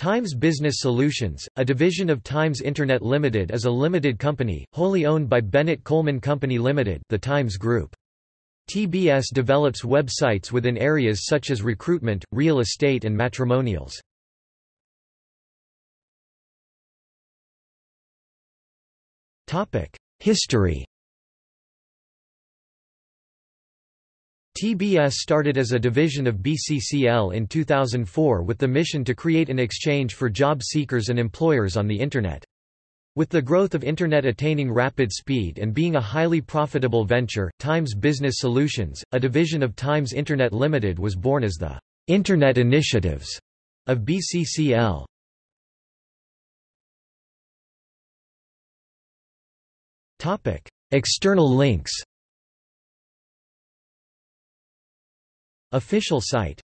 Times Business Solutions, a division of Times Internet Limited is a limited company, wholly owned by Bennett Coleman Company Limited the Times Group. TBS develops websites within areas such as recruitment, real estate and matrimonials. History TBS started as a division of BCCL in 2004 with the mission to create an exchange for job seekers and employers on the Internet. With the growth of Internet attaining rapid speed and being a highly profitable venture, Times Business Solutions, a division of Times Internet Limited was born as the Internet Initiatives of BCCL. External links Official site